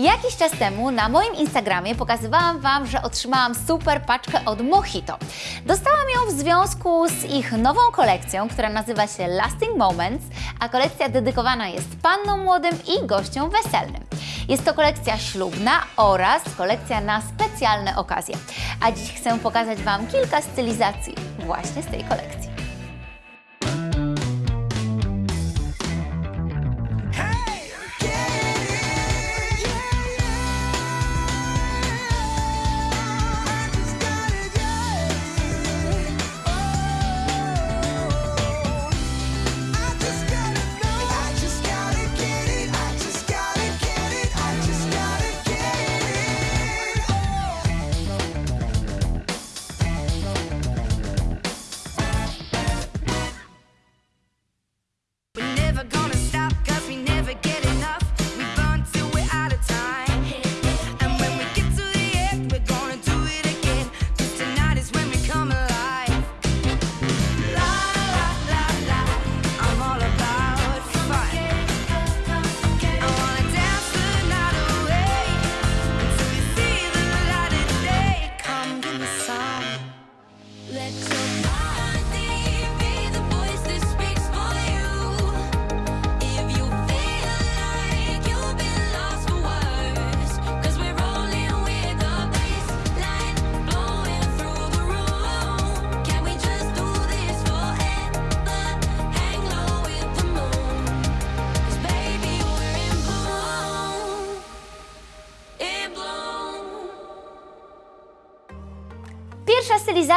Jakiś czas temu na moim Instagramie pokazywałam Wam, że otrzymałam super paczkę od Mojito. Dostałam ją w związku z ich nową kolekcją, która nazywa się Lasting Moments, a kolekcja dedykowana jest pannom młodym i gościom weselnym. Jest to kolekcja ślubna oraz kolekcja na specjalne okazje. A dziś chcę pokazać Wam kilka stylizacji właśnie z tej kolekcji.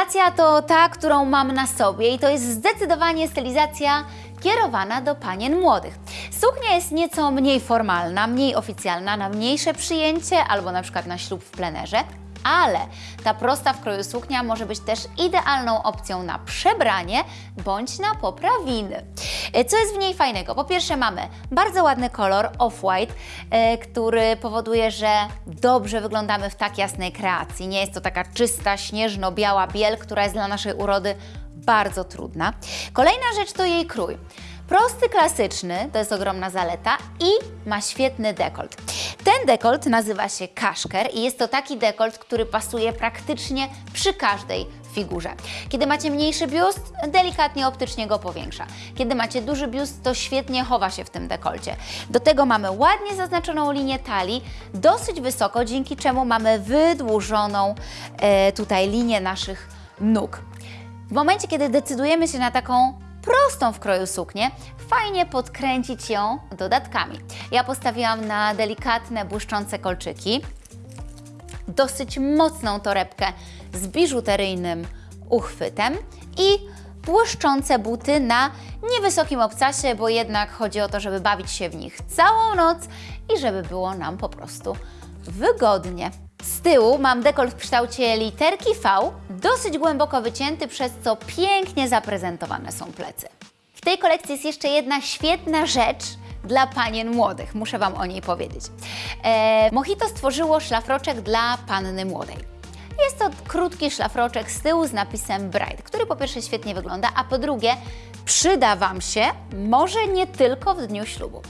Stylizacja to ta, którą mam na sobie i to jest zdecydowanie stylizacja kierowana do panien młodych. Suknia jest nieco mniej formalna, mniej oficjalna, na mniejsze przyjęcie albo na przykład na ślub w plenerze, ale ta prosta w kroju suknia może być też idealną opcją na przebranie bądź na poprawiny. E, Co jest w niej fajnego? Po pierwsze mamy bardzo ładny kolor off-white, e, który powoduje, że dobrze wyglądamy w tak jasnej kreacji. Nie jest to taka czysta, śnieżno-biała biel, która jest dla naszej urody bardzo trudna. Kolejna rzecz to jej krój. Prosty, klasyczny, to jest ogromna zaleta i ma świetny dekolt. Ten dekolt nazywa się kaszker i jest to taki dekolt, który pasuje praktycznie przy każdej figurze. Kiedy macie mniejszy biust, delikatnie optycznie go powiększa. Kiedy macie duży biust, to świetnie chowa się w tym dekolcie. Do tego mamy ładnie zaznaczoną linię talii, dosyć wysoko, dzięki czemu mamy wydłużoną e, tutaj linię naszych nóg. W momencie, kiedy decydujemy się na taką prostą w kroju suknię, fajnie podkręcić ją dodatkami. Ja postawiłam na delikatne, błyszczące kolczyki, dosyć mocną torebkę z biżuteryjnym uchwytem i błyszczące buty na niewysokim obcasie, bo jednak chodzi o to, żeby bawić się w nich całą noc i żeby było nam po prostu wygodnie. Z tyłu mam dekolt w kształcie literki V, dosyć głęboko wycięty, przez co pięknie zaprezentowane są plecy. W tej kolekcji jest jeszcze jedna świetna rzecz dla panien młodych, muszę Wam o niej powiedzieć. E, Mojito stworzyło szlafroczek dla panny młodej. Jest to krótki szlafroczek z tyłu z napisem Bride, który po pierwsze świetnie wygląda, a po drugie przyda Wam się może nie tylko w dniu ślubu.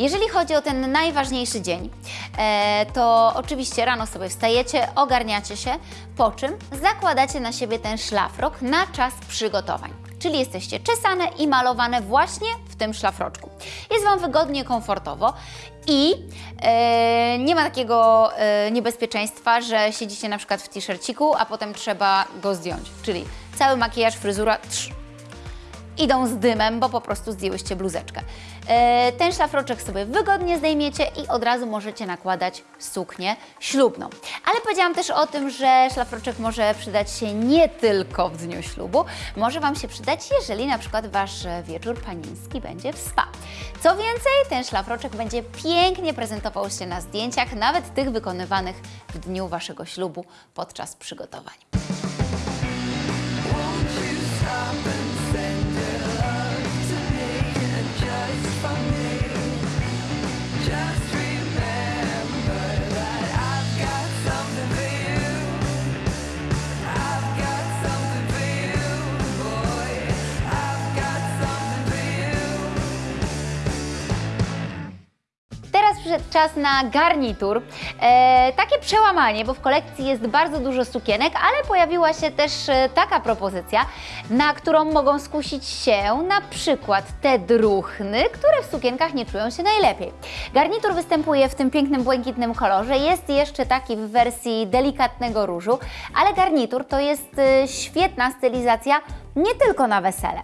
Jeżeli chodzi o ten najważniejszy dzień, e, to oczywiście rano sobie wstajecie, ogarniacie się, po czym zakładacie na siebie ten szlafrok na czas przygotowań. Czyli jesteście czesane i malowane właśnie w tym szlafroczku. Jest Wam wygodnie, komfortowo i e, nie ma takiego e, niebezpieczeństwa, że siedzicie na przykład w t-shirciku, a potem trzeba go zdjąć. Czyli cały makijaż, fryzura, trz, idą z dymem, bo po prostu zdjęłyście bluzeczkę. E, Ten szlafroczek sobie wygodnie zdejmiecie i od razu możecie nakładać suknię ślubną. Ale powiedziałam też o tym, że szlafroczek może przydać się nie tylko w dniu ślubu, może Wam się przydać, jeżeli na przykład Wasz wieczór panieński będzie w spa. Co więcej, ten szlafroczek będzie pięknie prezentował się na zdjęciach, nawet tych wykonywanych w dniu Waszego ślubu podczas przygotowań. Czas na garnitur. E, takie przełamanie, bo w kolekcji jest bardzo dużo sukienek, ale pojawiła się też e, taka propozycja, na którą mogą skusić się na przykład te druchny, które w sukienkach nie czują się najlepiej. Garnitur występuje w tym pięknym błękitnym kolorze, jest jeszcze taki w wersji delikatnego różu, ale garnitur to jest e, świetna stylizacja nie tylko na wesele.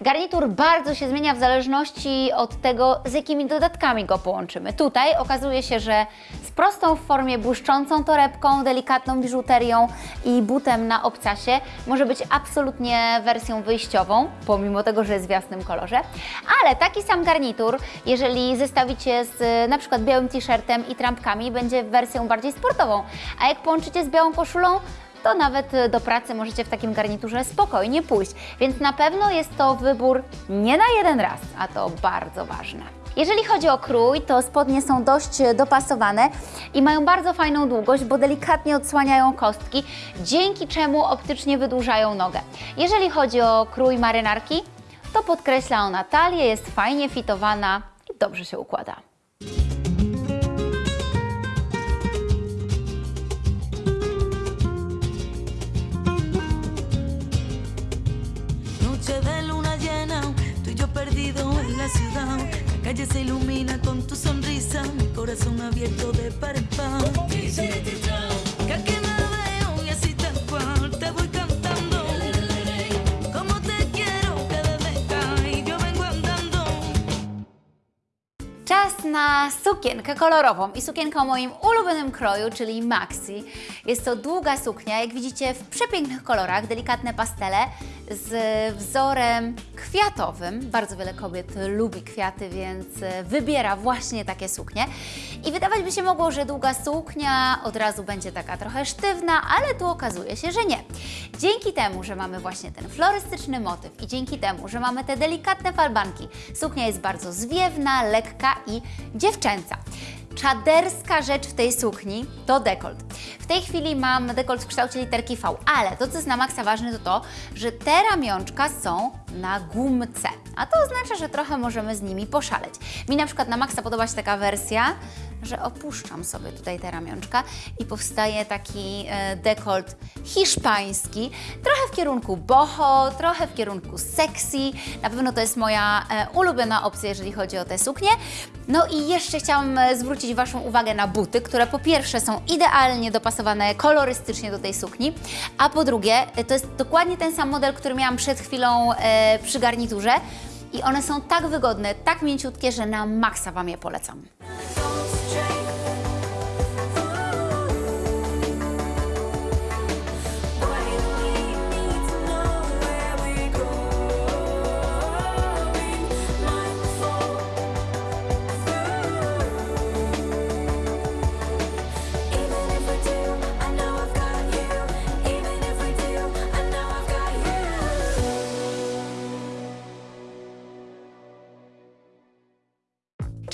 Garnitur bardzo się zmienia w zależności od tego, z jakimi dodatkami go połączymy. Tutaj okazuje się, że z prostą w formie błyszczącą torebką, delikatną biżuterią i butem na obcasie może być absolutnie wersją wyjściową, pomimo tego, że jest w jasnym kolorze. Ale taki sam garnitur, jeżeli zestawicie z na przykład białym t-shirtem i trampkami, będzie wersją bardziej sportową. A jak połączycie z białą koszulą, to nawet e, do pracy możecie w takim garniturze spokojnie pójść. Więc na pewno jest to wybór nie na jeden raz, a to bardzo ważne. Jeżeli chodzi o krój, to spodnie są dość e, dopasowane i mają bardzo fajną długość, bo delikatnie odsłaniają kostki, dzięki czemu optycznie wydłużają nogę. Jeżeli chodzi o krój marynarki, to podkreśla ona talię, jest fajnie fitowana i dobrze się układa. Chao. Czas na sukienkę kolorową i sukienkę o moim ulubionym kroju, czyli maxi. Jest to długa suknia, jak widzicie w przepięknych kolorach, delikatne pastele z wzorem kwiatowym. Bardzo wiele kobiet lubi kwiaty, więc e, wybiera właśnie takie suknie. I wydawać by się mogło, że długa suknia od razu będzie taka trochę sztywna, ale tu okazuje się, że nie. Dzięki temu, że mamy właśnie ten florystyczny motyw i dzięki temu, że mamy te delikatne falbanki, suknia jest bardzo zwiewna, lekka i dziewczęca. Czaderska rzecz w tej sukni to dekolt. W tej chwili mam dekolt w kształcie literki V, ale to, co jest na maksa ważne, to to, że te ramionczka są na gumce, a to oznacza, że trochę możemy z nimi poszaleć. Mi na przykład na maksa podoba się taka wersja, że opuszczam sobie tutaj te ramionczka i powstaje taki e, dekolt hiszpański, trochę w kierunku boho, trochę w kierunku sexy. Na pewno to jest moja e, ulubiona opcja, jeżeli chodzi o te suknie. No i jeszcze chciałam e, zwrócić Waszą uwagę na buty, które po pierwsze są idealnie dopasowane kolorystycznie do tej sukni, a po drugie to jest dokładnie ten sam model, który miałam przed chwilą przy garniturze. I one są tak wygodne, tak mięciutkie, że na maksa Wam je polecam.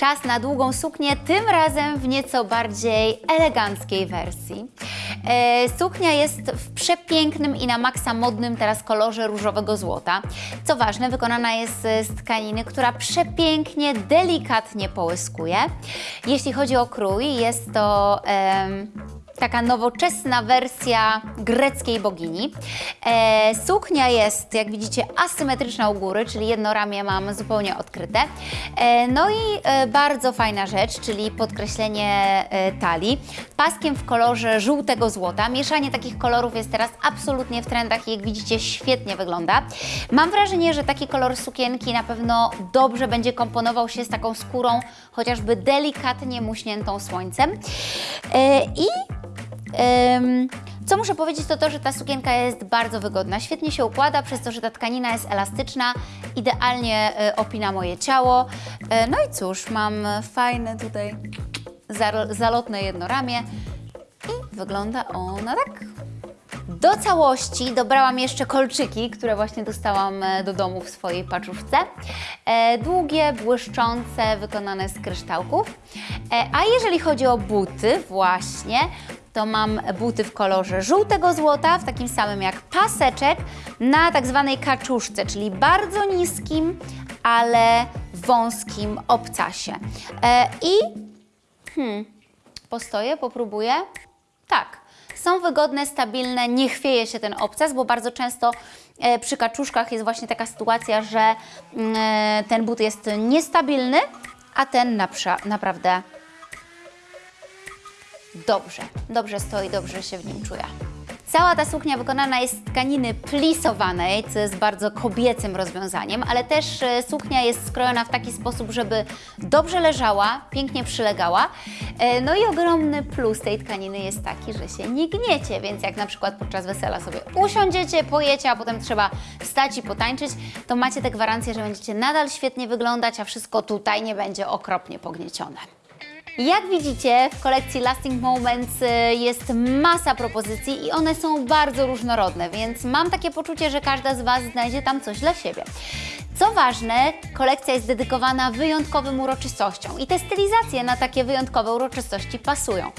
Czas na długą suknię, tym razem w nieco bardziej eleganckiej wersji. E, suknia jest w przepięknym i na maksa modnym teraz kolorze różowego złota. Co ważne, wykonana jest e, z tkaniny, która przepięknie, delikatnie połyskuje. Jeśli chodzi o krój, jest to... em, taka nowoczesna wersja greckiej bogini. E, suknia jest, jak widzicie, asymetryczna u góry, czyli jedno ramię mam zupełnie odkryte. E, no i e, bardzo fajna rzecz, czyli podkreślenie e, talii. Paskiem w kolorze żółtego złota. Mieszanie takich kolorów jest teraz absolutnie w trendach i jak widzicie, świetnie wygląda. Mam wrażenie, że taki kolor sukienki na pewno dobrze będzie komponował się z taką skórą, chociażby delikatnie muśniętą słońcem. E, I Co muszę powiedzieć, to to, że ta sukienka jest bardzo wygodna. Świetnie się układa, przez to, że ta tkanina jest elastyczna, idealnie y, opina moje ciało. Y, no i cóż, mam fajne tutaj zalotne jedno ramię i wygląda ona tak. Do całości dobrałam jeszcze kolczyki, które właśnie dostałam e, do domu w swojej paczuszce. E, długie, błyszczące, wykonane z kryształków. E, a jeżeli chodzi o buty, właśnie, to mam buty w kolorze żółtego złota, w takim samym jak paseczek, na tak zwanej kaczuszce, czyli bardzo niskim, ale wąskim obcasie. E, I Postoję, popróbuję. Tak. Są wygodne, stabilne, nie chwieje się ten obcas, bo bardzo często e, przy kaczuszkach jest właśnie taka sytuacja, że mm, e, ten but jest niestabilny, a ten napra- naprawdę dobrze, dobrze stoi, dobrze się w nim czuje. Cała ta suknia wykonana jest z tkaniny plisowanej, co jest bardzo kobiecym rozwiązaniem, ale też e, suknia jest skrojona w taki sposób, żeby dobrze leżała, pięknie przylegała. E, No i ogromny plus tej tkaniny jest taki, że się nie gniecie, więc jak na przykład podczas wesela sobie usiądziecie, pojecie, a potem trzeba wstać i potańczyć, to macie tę gwarancję, że będziecie nadal świetnie wyglądać, a wszystko tutaj nie będzie okropnie pogniecione. Jak widzicie, w kolekcji Lasting Moments y, jest masa propozycji i one są bardzo różnorodne, więc mam takie poczucie, że każda z Was znajdzie tam coś dla siebie. Co ważne, kolekcja jest dedykowana wyjątkowym uroczystościom i te stylizacje na takie wyjątkowe uroczystości pasują.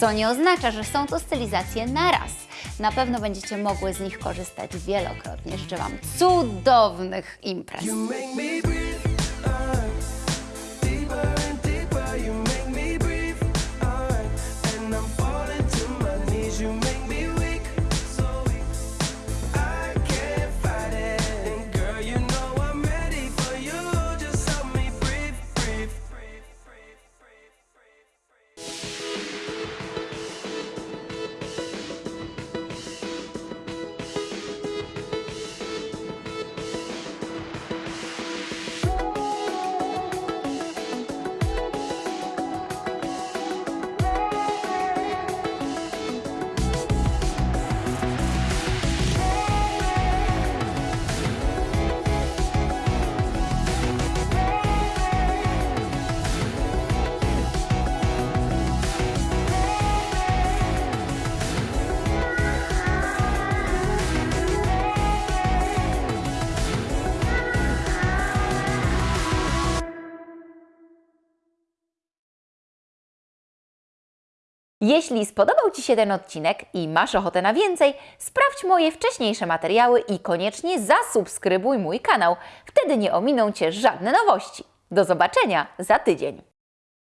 Co nie oznacza, że są to stylizacje na raz. Na pewno będziecie mogły z nich korzystać wielokrotnie. Życzę Wam cudownych imprez. Jeśli spodobał Ci się ten odcinek i masz ochotę na więcej, sprawdź moje wcześniejsze materiały i koniecznie zasubskrybuj mój kanał. Wtedy nie ominą Cię żadne nowości. Do zobaczenia za tydzień.